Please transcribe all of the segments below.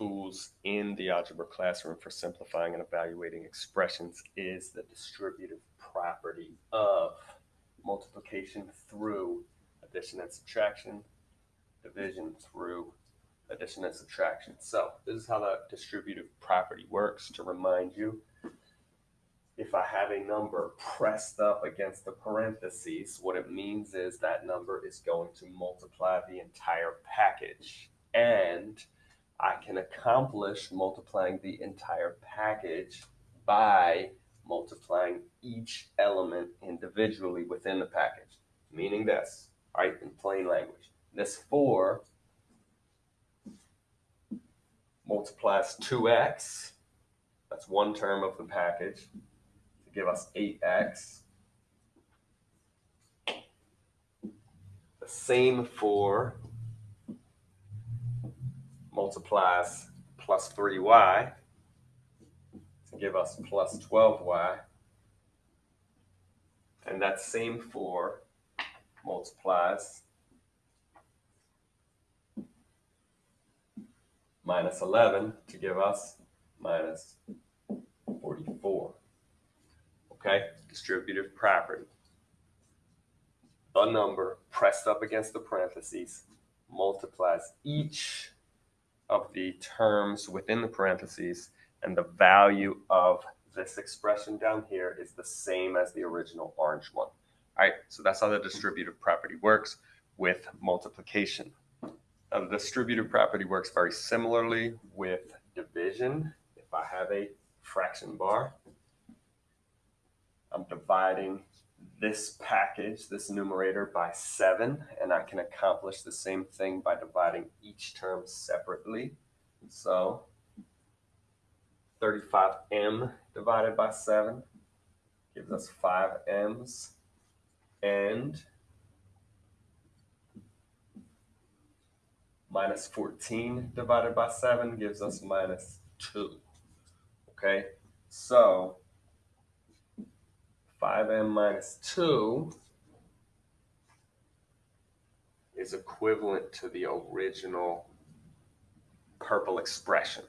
tools in the algebra classroom for simplifying and evaluating expressions is the distributive property of multiplication through addition and subtraction, division through addition and subtraction. So this is how the distributive property works. To remind you, if I have a number pressed up against the parentheses, what it means is that number is going to multiply the entire package. And I can accomplish multiplying the entire package by multiplying each element individually within the package. Meaning this, right, in plain language. This 4 multiplies 2x, that's one term of the package, to give us 8x. The same 4 multiplies plus 3y to give us plus 12y. And that same 4 multiplies minus 11 to give us minus 44. Okay, distributive property. A number pressed up against the parentheses multiplies each of the terms within the parentheses and the value of this expression down here is the same as the original orange one. All right, so that's how the distributive property works with multiplication. Now, the distributive property works very similarly with division. If I have a fraction bar, I'm dividing this package, this numerator, by 7, and I can accomplish the same thing by dividing each term separately. So 35m divided by 7 gives us 5m's, and minus 14 divided by 7 gives us minus 2. Okay, so 5m minus 2 is equivalent to the original purple expression.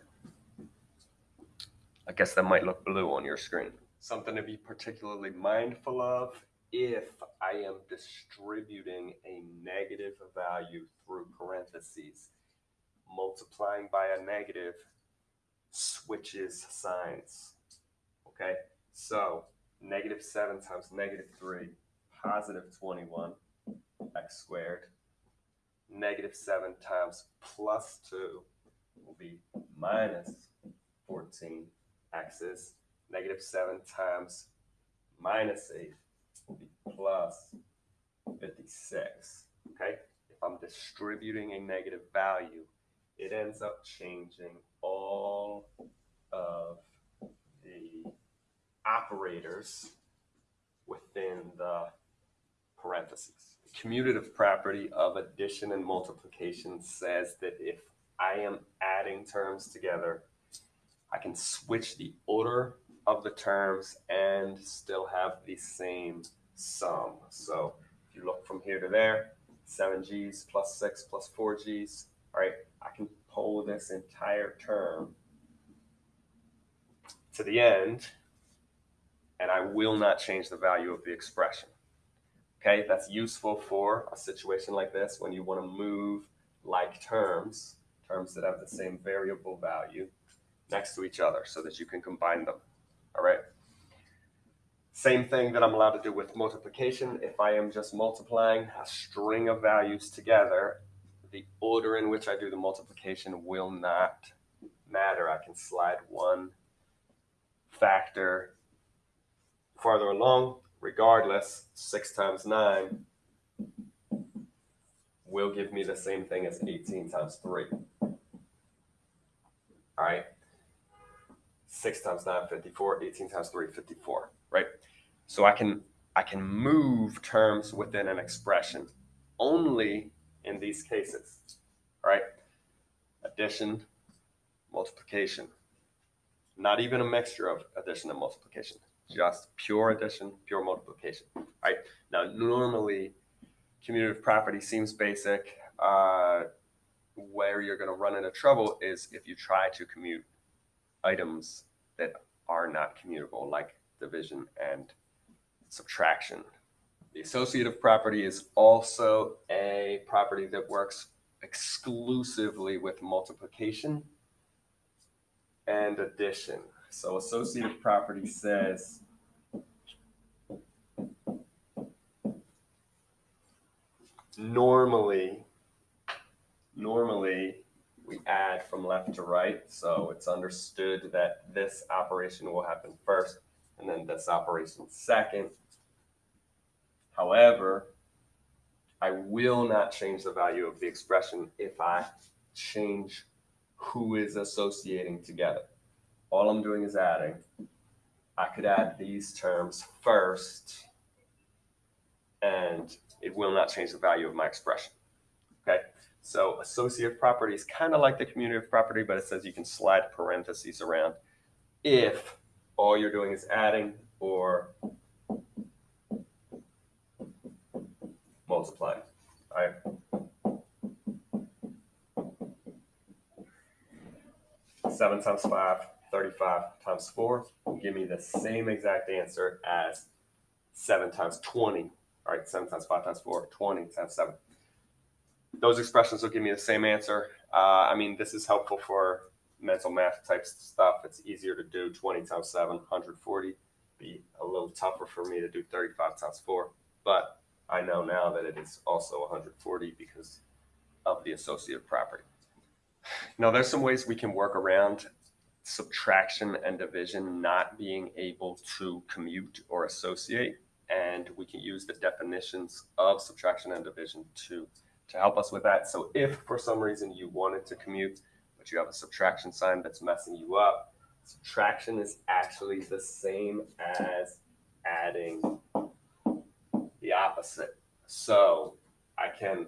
I guess that might look blue on your screen. Something to be particularly mindful of if I am distributing a negative value through parentheses, multiplying by a negative switches signs. Okay, so negative 7 times negative 3, positive 21, x squared. Negative 7 times plus 2 will be minus 14 x's. Negative 7 times minus 8 will be plus 56. Okay? If I'm distributing a negative value, it ends up changing all of the operators within the parentheses. The commutative property of addition and multiplication says that if I am adding terms together, I can switch the order of the terms and still have the same sum. So if you look from here to there, 7g's plus 6 plus 4g's, all right, I can pull this entire term to the end and I will not change the value of the expression. Okay, that's useful for a situation like this when you want to move like terms, terms that have the same variable value next to each other so that you can combine them. All right. Same thing that I'm allowed to do with multiplication. If I am just multiplying a string of values together, the order in which I do the multiplication will not matter. I can slide one factor farther along, regardless, 6 times 9 will give me the same thing as 18 times 3. All right. 6 times 9, 54. 18 times 3, 54. Right? So I can I can move terms within an expression only in these cases. All right? Addition, multiplication. Not even a mixture of addition and multiplication just pure addition, pure multiplication, right? Now, normally, commutative property seems basic. Uh, where you're going to run into trouble is if you try to commute items that are not commutable, like division and subtraction. The associative property is also a property that works exclusively with multiplication and addition. So associative property says normally, normally we add from left to right. So it's understood that this operation will happen first and then this operation second. However, I will not change the value of the expression if I change who is associating together. All I'm doing is adding. I could add these terms first and it will not change the value of my expression. Okay, so associative property is kind of like the commutative property, but it says you can slide parentheses around if all you're doing is adding or multiplying. All right. Seven times five, 35 times four will give me the same exact answer as seven times 20 all right, 7 times 5 times 4, 20 times 7. Those expressions will give me the same answer. Uh, I mean, this is helpful for mental math type stuff. It's easier to do 20 times 7, 140. Be a little tougher for me to do 35 times 4. But I know now that it is also 140 because of the associative property. Now, there's some ways we can work around subtraction and division not being able to commute or associate and we can use the definitions of subtraction and division to, to help us with that. So if for some reason you wanted to commute, but you have a subtraction sign that's messing you up, subtraction is actually the same as adding the opposite. So I can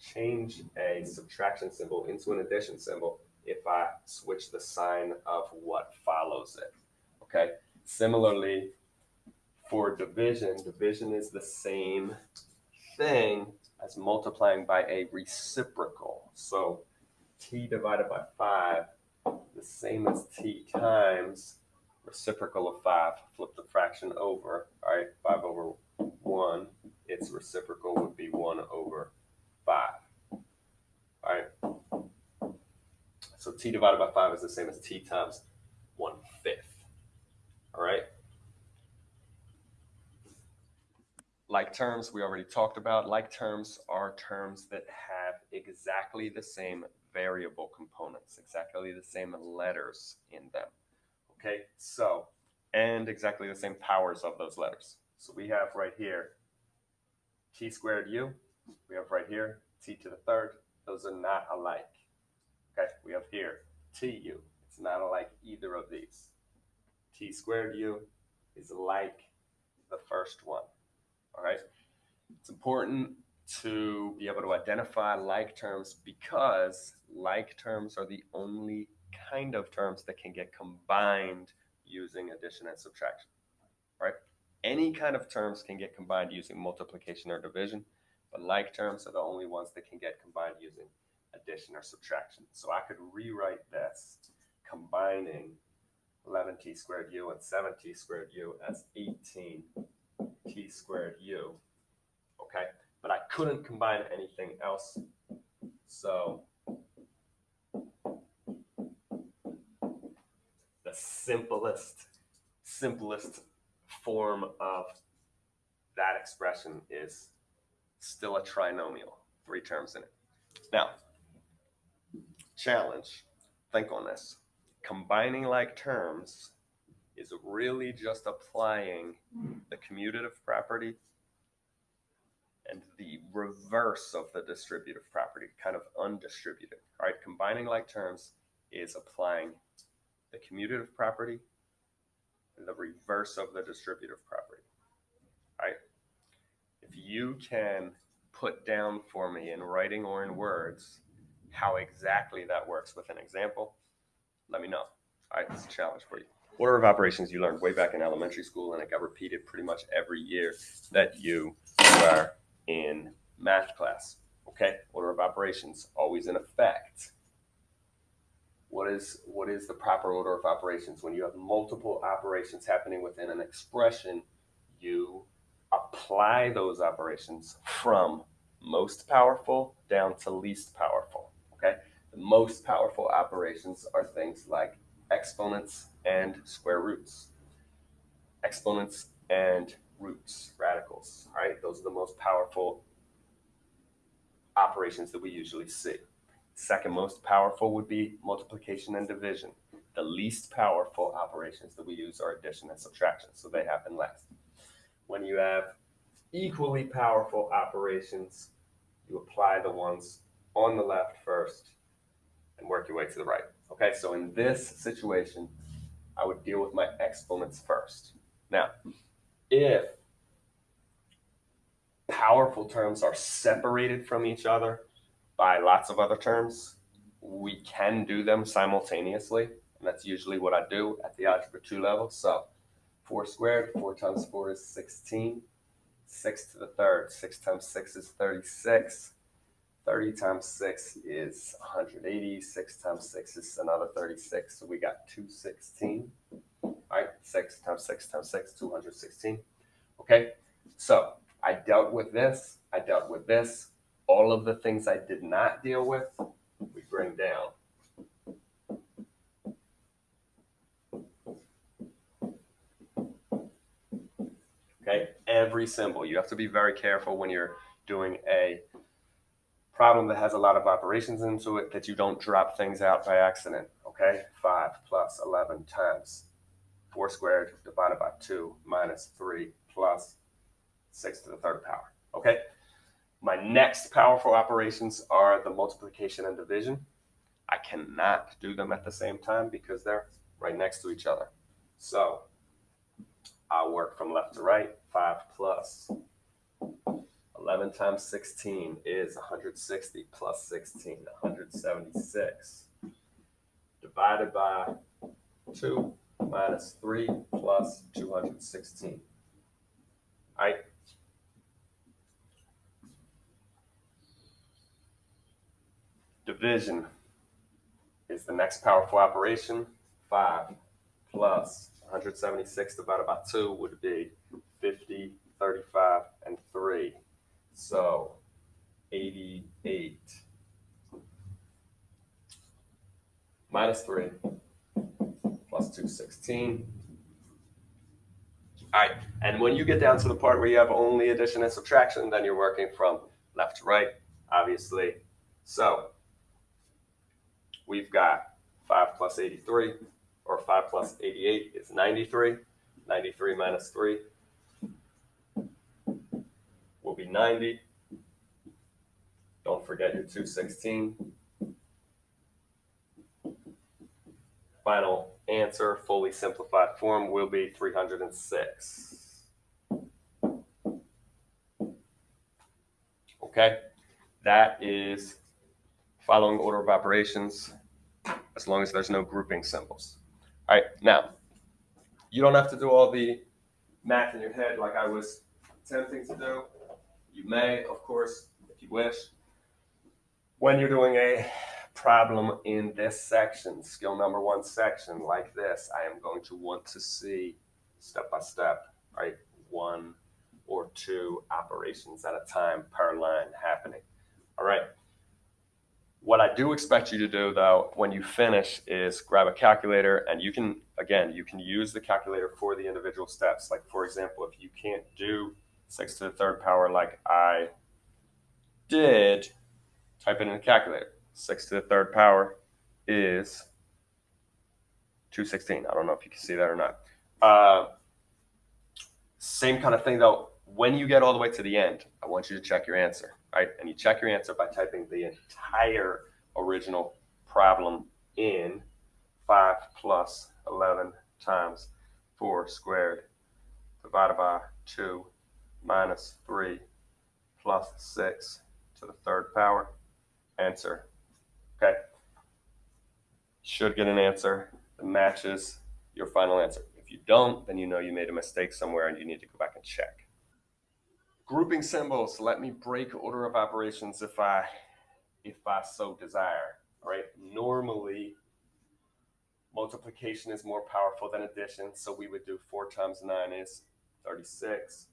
change a subtraction symbol into an addition symbol if I switch the sign of what follows it. Okay. Similarly, for division, division is the same thing as multiplying by a reciprocal. So t divided by 5, the same as t times reciprocal of 5. Flip the fraction over, all right, 5 over 1. Its reciprocal would be 1 over 5. All right. So t divided by 5 is the same as t times 1 fifth. All right. Like terms, we already talked about. Like terms are terms that have exactly the same variable components, exactly the same letters in them. Okay, so, and exactly the same powers of those letters. So we have right here t squared u. We have right here t to the third. Those are not alike. Here tu. It's not like either of these. t squared u is like the first one. All right. It's important to be able to identify like terms because like terms are the only kind of terms that can get combined using addition and subtraction. Right? Any kind of terms can get combined using multiplication or division, but like terms are the only ones that can get combined using addition or subtraction. So I could rewrite this combining 11t squared u and 7t squared u as 18 t squared u. Okay, but I couldn't combine anything else. So the simplest, simplest form of that expression is still a trinomial, three terms in it. Now, challenge, think on this. Combining like terms is really just applying the commutative property and the reverse of the distributive property, kind of undistributed. All right, combining like terms is applying the commutative property and the reverse of the distributive property. All right, if you can put down for me in writing or in words how exactly that works with an example, let me know. All right, it's a challenge for you order of operations you learned way back in elementary school, and it got repeated pretty much every year that you were in math class. Okay, order of operations always in effect. What is what is the proper order of operations when you have multiple operations happening within an expression? You apply those operations from most powerful down to least powerful. The most powerful operations are things like exponents and square roots. Exponents and roots, radicals, right? Those are the most powerful operations that we usually see. Second most powerful would be multiplication and division. The least powerful operations that we use are addition and subtraction, so they happen last. When you have equally powerful operations, you apply the ones on the left first your way to the right. Okay, so in this situation, I would deal with my exponents first. Now, if powerful terms are separated from each other by lots of other terms, we can do them simultaneously. And that's usually what I do at the algebra 2 level. So 4 squared, 4 times 4 is 16. 6 to the third, 6 times 6 is 36. 30 times 6 is 180. 6 times 6 is another 36. So we got 216. All right, 6 times 6 times 6, 216. Okay, so I dealt with this. I dealt with this. All of the things I did not deal with, we bring down. Okay, every symbol. You have to be very careful when you're doing a problem that has a lot of operations into it that you don't drop things out by accident. Okay, 5 plus 11 times 4 squared divided by 2 minus 3 plus 6 to the third power. Okay, my next powerful operations are the multiplication and division. I cannot do them at the same time because they're right next to each other. So I'll work from left to right. 5 plus 11 times 16 is 160 plus 16, 176. Divided by 2 minus 3 plus 216. All right. Division is the next powerful operation. 5 plus 176 divided by 2 would be 50, 35, and 3. So 88 minus 3 plus 216. All right, and when you get down to the part where you have only addition and subtraction, then you're working from left to right, obviously. So we've got 5 plus 83, or 5 plus 88 is 93. 93 minus 3 will be 90. Don't forget your 216. Final answer, fully simplified form, will be 306. Okay, that is following order of operations as long as there's no grouping symbols. All right, now, you don't have to do all the math in your head like I was attempting to do. You may, of course, if you wish. When you're doing a problem in this section, skill number one section like this, I am going to want to see step by step, right? One or two operations at a time per line happening. All right. What I do expect you to do though, when you finish is grab a calculator and you can, again, you can use the calculator for the individual steps. Like for example, if you can't do six to the third power like I did, type it in the calculator. Six to the third power is 216. I don't know if you can see that or not. Uh, same kind of thing though. When you get all the way to the end, I want you to check your answer right? And you check your answer by typing the entire original problem in 5 plus 11 times 4 squared divided by 2 minus 3 plus 6 to the third power. Answer. Okay. Should get an answer that matches your final answer. If you don't, then you know you made a mistake somewhere and you need to go back and check. Grouping symbols, let me break order of operations if I if I so desire. All right. Normally multiplication is more powerful than addition, so we would do four times nine is 36,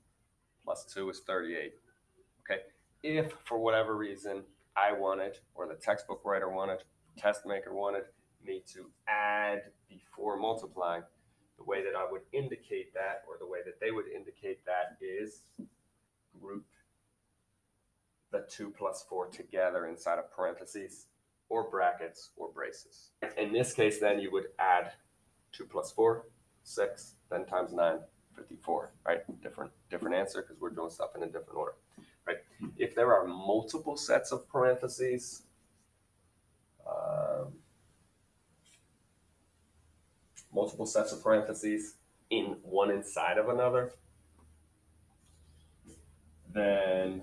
plus two is 38. Okay. If for whatever reason I wanted, or the textbook writer wanted, test maker wanted me to add before multiplying, the way that I would indicate that, or the way that they would indicate that is group the 2 plus 4 together inside of parentheses or brackets or braces. In this case, then you would add 2 plus 4, 6, then times 9, 54, right? Different, different answer because we're doing stuff in a different order, right? If there are multiple sets of parentheses, um, multiple sets of parentheses in one inside of another, then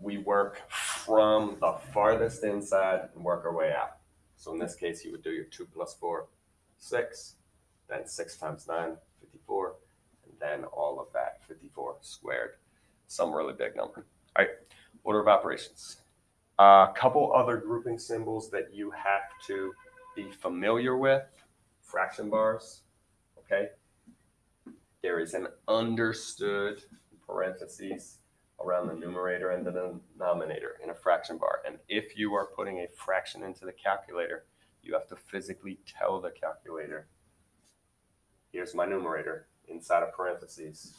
we work from the farthest inside and work our way out. So in this case, you would do your 2 plus 4, 6, then 6 times 9, 54, and then all of that, 54 squared, some really big number. All right, order of operations. A uh, couple other grouping symbols that you have to be familiar with, fraction bars, okay? There is an understood parentheses around the numerator and the denominator in a fraction bar. And if you are putting a fraction into the calculator, you have to physically tell the calculator, here's my numerator inside of parentheses.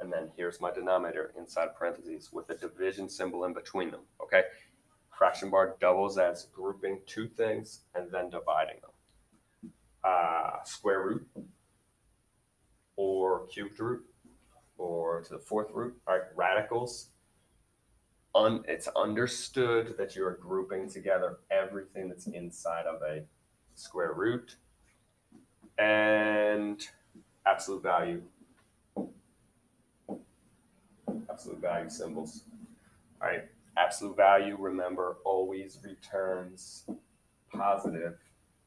And then here's my denominator inside parentheses with a division symbol in between them, okay? Fraction bar doubles as grouping two things and then dividing them. Uh, square root or cubed root or to the fourth root, all right, radicals. Un, it's understood that you are grouping together everything that's inside of a square root and absolute value. Absolute value symbols. All right, absolute value, remember, always returns positive,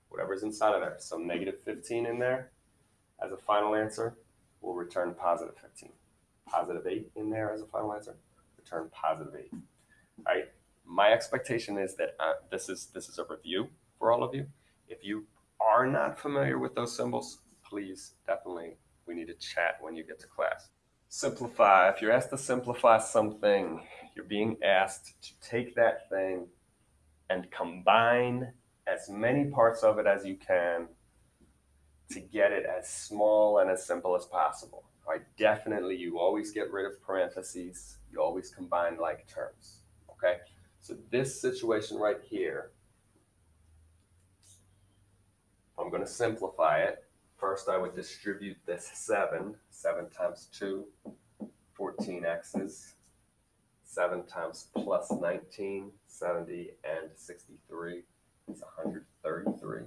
whatever's inside of there. So negative 15 in there as a final answer will return positive 15 positive eight in there as a final answer, return positive eight. All right. My expectation is that uh, this is this is a review for all of you. If you are not familiar with those symbols, please definitely we need to chat when you get to class. Simplify. If you're asked to simplify something, you're being asked to take that thing and combine as many parts of it as you can to get it as small and as simple as possible right? Definitely, you always get rid of parentheses. You always combine like terms, okay? So this situation right here, I'm going to simplify it. First, I would distribute this 7. 7 times 2, 14 x's. 7 times plus 19, 70, and 63 is 133.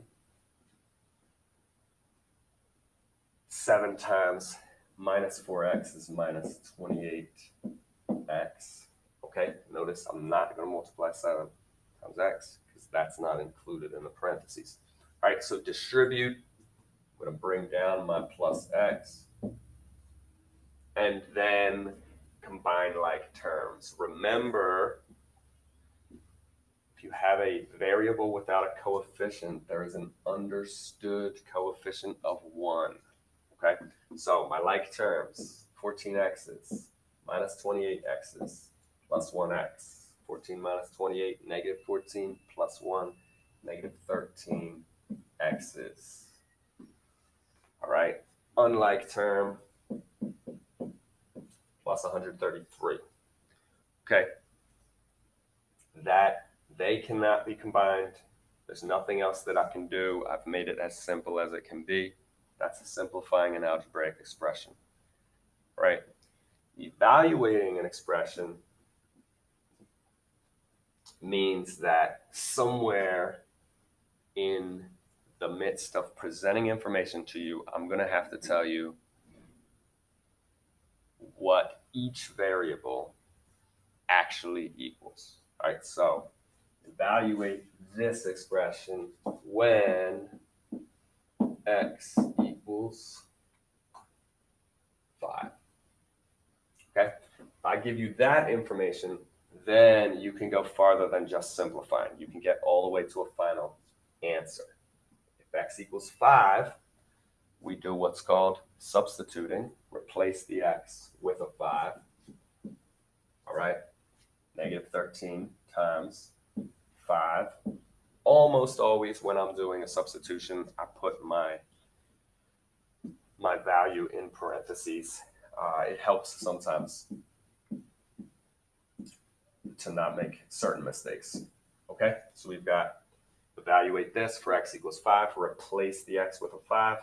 7 times minus 4x is minus 28x. Okay, notice I'm not going to multiply 7 times x because that's not included in the parentheses. All right, so distribute. I'm going to bring down my plus x. And then combine like terms. Remember, if you have a variable without a coefficient, there is an understood coefficient of 1. Okay, so my like terms, 14x's minus 28x's plus 1x. 14 minus 28, negative 14 plus 1, negative 13 x's. All right, unlike term plus 133. Okay, that they cannot be combined. There's nothing else that I can do. I've made it as simple as it can be. That's a simplifying an algebraic expression, right? Evaluating an expression means that somewhere in the midst of presenting information to you, I'm going to have to tell you what each variable actually equals. All right, so evaluate this expression when x equals 5. Okay? If I give you that information, then you can go farther than just simplifying. You can get all the way to a final answer. If x equals 5, we do what's called substituting. Replace the x with a 5. All right? Negative 13 times 5. Almost always when I'm doing a substitution, I put my my value in parentheses. Uh, it helps sometimes to not make certain mistakes. Okay, so we've got evaluate this for x equals 5, replace the x with a 5,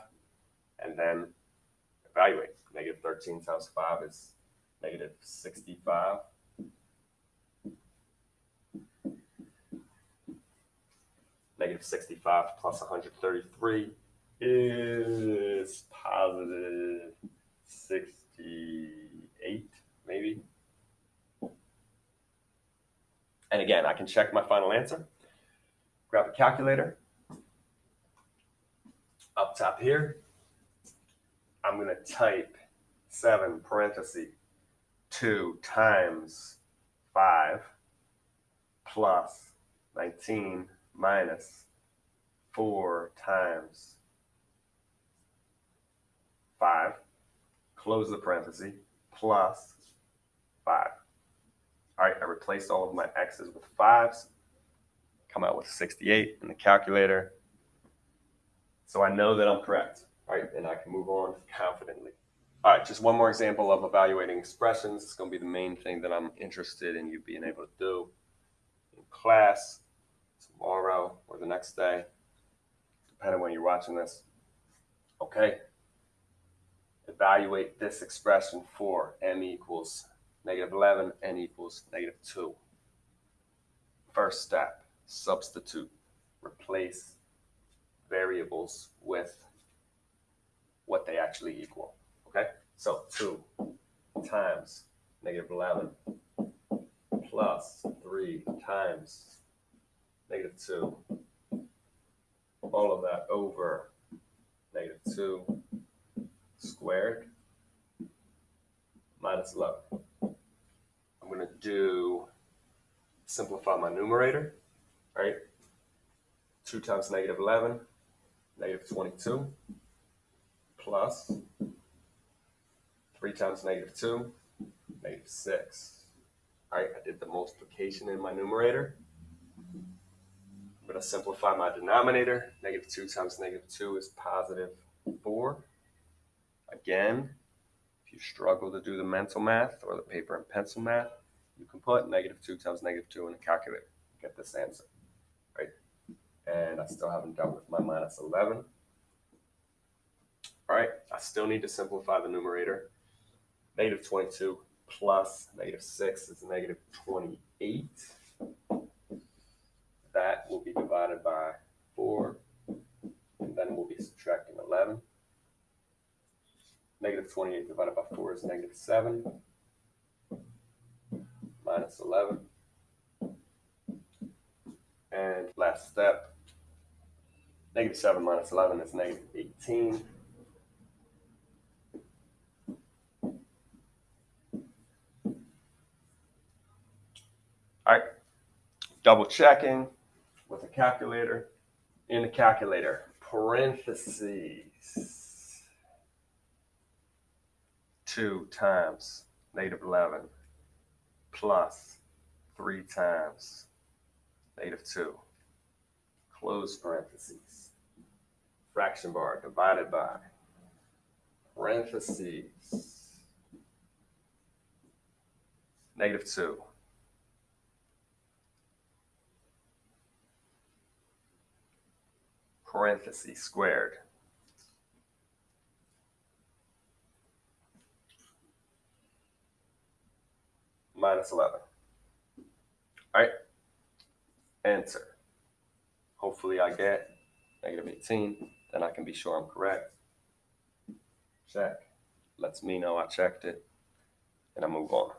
and then evaluate. Negative 13 times 5 is negative 65. Negative 65 plus 133 is positive 68, maybe. And again, I can check my final answer. Grab a calculator. Up top here, I'm going to type 7 parenthesis 2 times 5 plus 19 minus 4 times 5, close the parenthesis, plus 5. All right, I replaced all of my x's with 5s, come out with 68 in the calculator. So I know that I'm correct, all right, and I can move on confidently. All right, just one more example of evaluating expressions. It's going to be the main thing that I'm interested in you being able to do in class tomorrow or the next day, depending when you're watching this. Okay. Evaluate this expression for m equals negative 11, n equals negative 2. First step, substitute, replace variables with what they actually equal. Okay, so 2 times negative 11 plus 3 times negative 2. All of that over negative 2 squared minus 11. I'm going to do simplify my numerator, right? 2 times negative 11, negative 22, plus 3 times negative 2, negative 6. All right, I did the multiplication in my numerator. I'm going to simplify my denominator. Negative 2 times negative 2 is positive 4. Again, if you struggle to do the mental math or the paper and pencil math, you can put negative 2 times negative 2 in the calculator. Get this answer, right? And I still haven't dealt with my minus 11. All right, I still need to simplify the numerator. Negative 22 plus negative 6 is negative 28. That will be divided by 4, and then we'll be subtracting 11. Negative 28 divided by 4 is negative 7 minus 11. And last step, negative 7 minus 11 is negative 18. All right, double checking with a calculator. In the calculator, parentheses, 2 times negative 11 plus 3 times negative 2. Close parentheses. Fraction bar divided by parentheses negative 2. Parentheses squared. Minus 11. All right, answer. Hopefully I get negative 18, then I can be sure I'm correct. Check. Lets me know I checked it, and I move on.